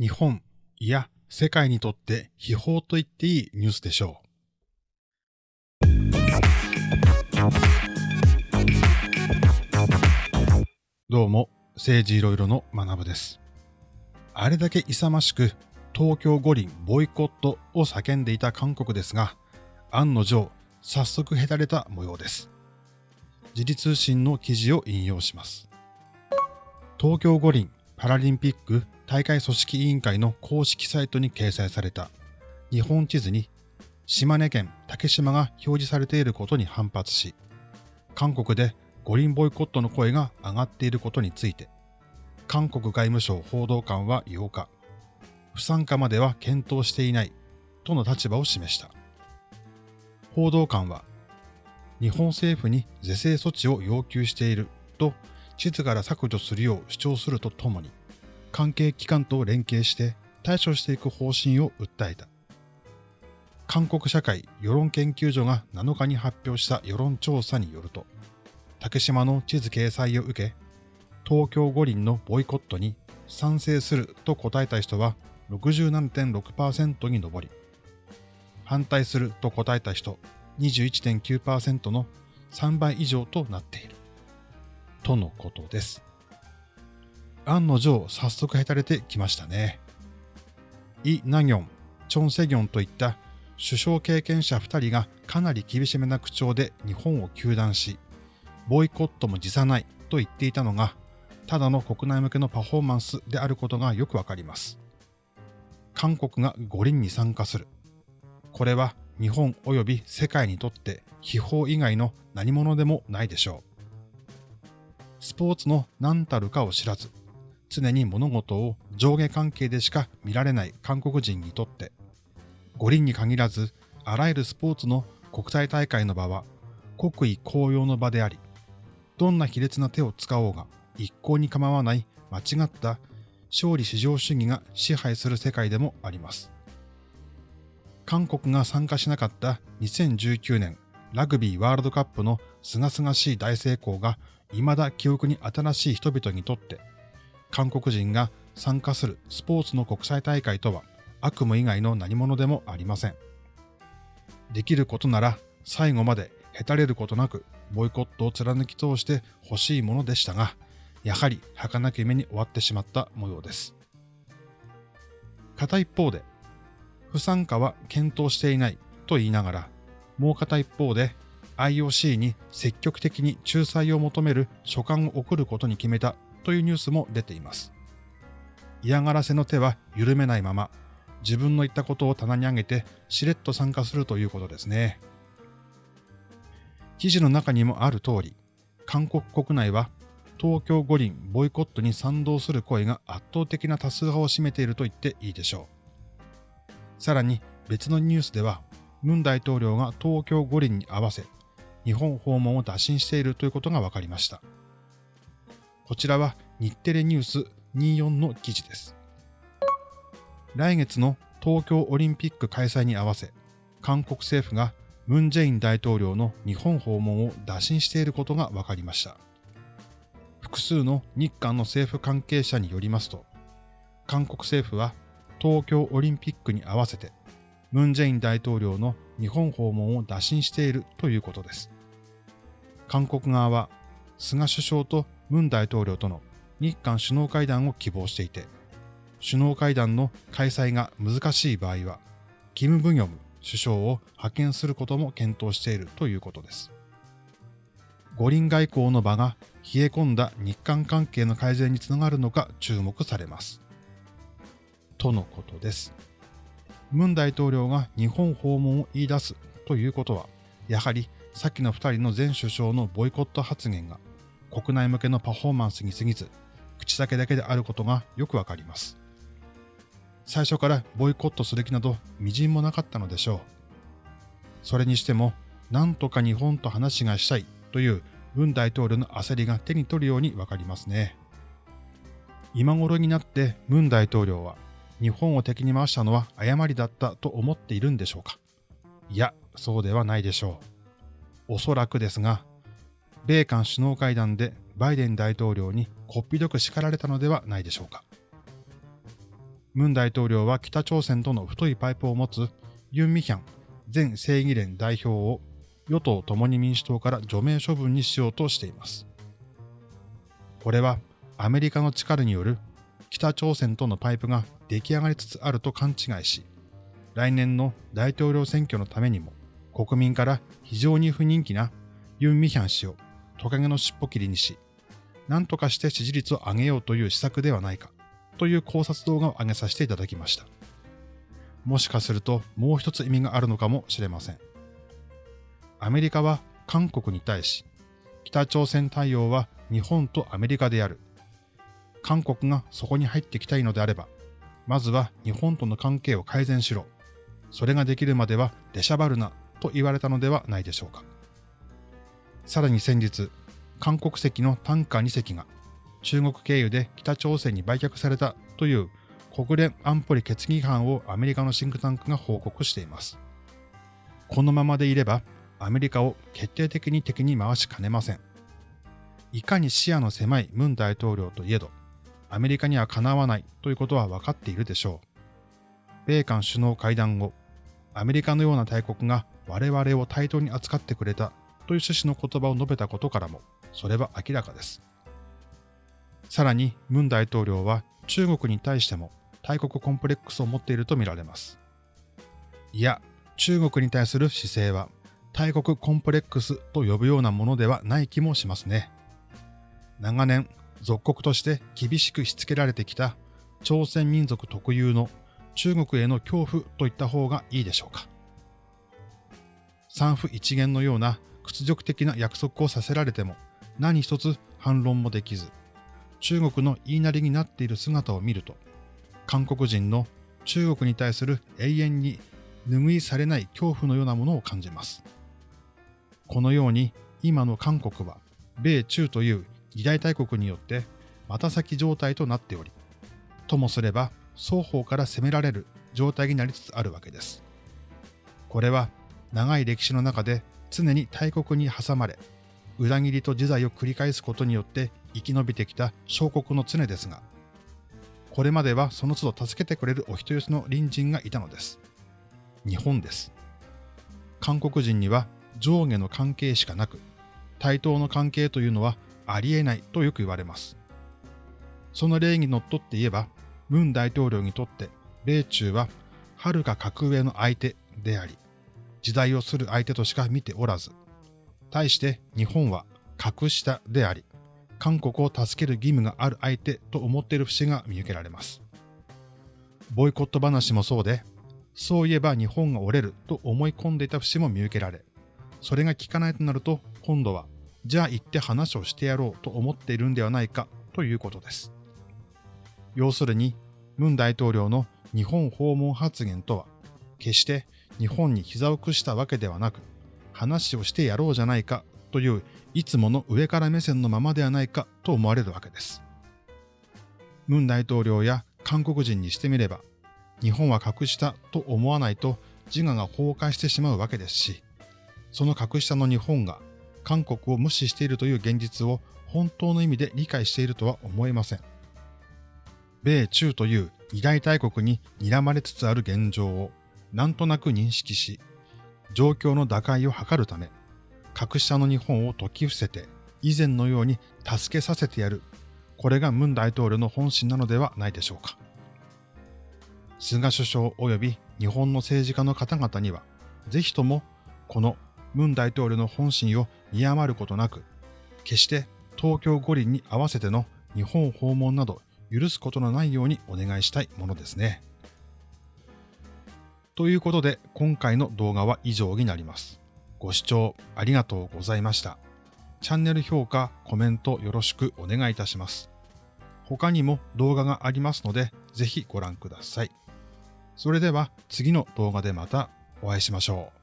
日本、いや世界にとって秘宝と言っていいニュースでしょう。どうも、政治いろいろの学部です。あれだけ勇ましく東京五輪ボイコットを叫んでいた韓国ですが、案の定、早速へたれた模様です。時事通信の記事を引用します。東京五輪パラリンピック大会組織委員会の公式サイトに掲載された日本地図に島根県竹島が表示されていることに反発し、韓国で五輪ボイコットの声が上がっていることについて、韓国外務省報道官は8日、不参加までは検討していないとの立場を示した。報道官は、日本政府に是正措置を要求していると地図から削除するよう主張するとともに、関係機関と連携して対処していく方針を訴えた。韓国社会世論研究所が7日に発表した世論調査によると、竹島の地図掲載を受け、東京五輪のボイコットに賛成すると答えた人は67.6%に上り、反対すると答えた人21.9%の3倍以上となっている。とのことです。案の定、早速へたれてきましたね。イ・ナギョン、チョン・セギョンといった首相経験者2人がかなり厳しめな口調で日本を糾弾し、ボイコットも辞さないと言っていたのが、ただの国内向けのパフォーマンスであることがよくわかります。韓国が五輪に参加する。これは日本及び世界にとって秘宝以外の何者でもないでしょう。スポーツの何たるかを知らず、常に物事を上下関係でしか見られない韓国人にとって、五輪に限らず、あらゆるスポーツの国際大会の場は国威公用の場であり、どんな卑劣な手を使おうが一向に構わない間違った勝利至上主義が支配する世界でもあります。韓国が参加しなかった2019年ラグビーワールドカップの清々しい大成功が未だ記憶に新しい人々にとって、韓国人が参加するスポーツの国際大会とは悪夢以外の何者でもありません。できることなら最後までへたれることなくボイコットを貫き通して欲しいものでしたが、やはり儚き目に終わってしまった模様です。片一方で、不参加は検討していないと言いながら、もう片一方で IOC に積極的に仲裁を求める書簡を送ることに決めたというニュースも出ています。嫌がらせの手は緩めないまま、自分の言ったことを棚に上げてしれっと参加するということですね。記事の中にもある通り、韓国国内は東京五輪ボイコットに賛同する声が圧倒的な多数派を占めていると言っていいでしょう。さらに別のニュースでは、ムン大統領が東京五輪に合わせ、日本訪問を打診しているということが分かりました。こちらは日テレニュース24の記事です。来月の東京オリンピック開催に合わせ、韓国政府がムン・ジェイン大統領の日本訪問を打診していることが分かりました。複数の日韓の政府関係者によりますと、韓国政府は東京オリンピックに合わせて、ムン・ジェイン大統領の日本訪問を打診しているということです。韓国側は菅首相とムン大統領との日韓首脳会談を希望していて、首脳会談の開催が難しい場合は、キム・ブギョム首相を派遣することも検討しているということです。五輪外交の場が冷え込んだ日韓関係の改善につながるのか注目されます。とのことです。ムン大統領が日本訪問を言い出すということは、やはり先の二人の前首相のボイコット発言が国内向けのパフォーマンスに過ぎず、口先だけであることがよくわかります。最初からボイコットする気など微塵もなかったのでしょう。それにしても、なんとか日本と話がしたいという文大統領の焦りが手に取るようにわかりますね。今頃になって文大統領は日本を敵に回したのは誤りだったと思っているんでしょうかいや、そうではないでしょう。おそらくですが、米韓首脳会談でバイデン大統領にこっぴどく叱られたのではないでしょうか。ムン大統領は北朝鮮との太いパイプを持つユン・ミヒャン前正義連代表を与党共に民主党から除名処分にしようとしています。これはアメリカの力による北朝鮮とのパイプが出来上がりつつあると勘違いし、来年の大統領選挙のためにも国民から非常に不人気なユン・ミヒャン氏をトカゲの尻尾切りにし、何とかして支持率を上げようという施策ではないかという考察動画を上げさせていただきました。もしかするともう一つ意味があるのかもしれません。アメリカは韓国に対し、北朝鮮対応は日本とアメリカである。韓国がそこに入ってきたいのであれば、まずは日本との関係を改善しろ。それができるまでは出しゃばるなと言われたのではないでしょうか。さらに先日、韓国籍のタンカー2隻が中国経由で北朝鮮に売却されたという国連安保理決議違反をアメリカのシンクタンクが報告しています。このままでいればアメリカを決定的に敵に回しかねません。いかに視野の狭いムン大統領といえど、アメリカにはかなわないということは分かっているでしょう。米韓首脳会談後、アメリカのような大国が我々を対等に扱ってくれたという趣旨の言葉を述べたことからも、それは明らかです。さらに、ムン大統領は中国に対しても大国コンプレックスを持っているとみられます。いや、中国に対する姿勢は大国コンプレックスと呼ぶようなものではない気もしますね。長年、属国として厳しくしつけられてきた朝鮮民族特有の中国への恐怖といった方がいいでしょうか。三府一元のような屈辱的な約束をさせられても何一つ反論もできず、中国の言いなりになっている姿を見ると、韓国人の中国に対する永遠に拭いされない恐怖のようなものを感じます。このように今の韓国は米中という二大大国によって股先状態となっており、ともすれば双方から攻められる状態になりつつあるわけです。これは長い歴史の中で常に大国に挟まれ、裏切りと自在を繰り返すことによって生き延びてきた小国の常ですが、これまではその都度助けてくれるお人よしの隣人がいたのです。日本です。韓国人には上下の関係しかなく、対等の関係というのはありえないとよく言われます。その例にのっとって言えば、ムン大統領にとって米中は遥か格上の相手であり、時代をする相手としか見ておらず、対して日本は格下であり、韓国を助ける義務がある相手と思っている節が見受けられます。ボイコット話もそうで、そういえば日本が折れると思い込んでいた節も見受けられ、それが効かないとなると今度は、じゃあ行って話をしてやろうと思っているんではないかということです。要するに、ムン大統領の日本訪問発言とは、決して日本に膝を屈したわけではなく、話をしてやろうじゃないかといういつもの上から目線のままではないかと思われるわけです。ムン大統領や韓国人にしてみれば、日本は格下と思わないと自我が崩壊してしまうわけですし、その格下の日本が韓国を無視しているという現実を本当の意味で理解しているとは思えません。米中という二大大国に睨まれつつある現状をなんとなく認識し、状況の打開を図るため、格下の日本を解き伏せて、以前のように助けさせてやる。これがムン大統領の本心なのではないでしょうか。菅首相及び日本の政治家の方々には、ぜひともこのムン大統領の本心を見余ることなく、決して東京五輪に合わせての日本訪問など許すことのないようにお願いしたいものですね。ということで今回の動画は以上になります。ご視聴ありがとうございました。チャンネル評価、コメントよろしくお願いいたします。他にも動画がありますのでぜひご覧ください。それでは次の動画でまたお会いしましょう。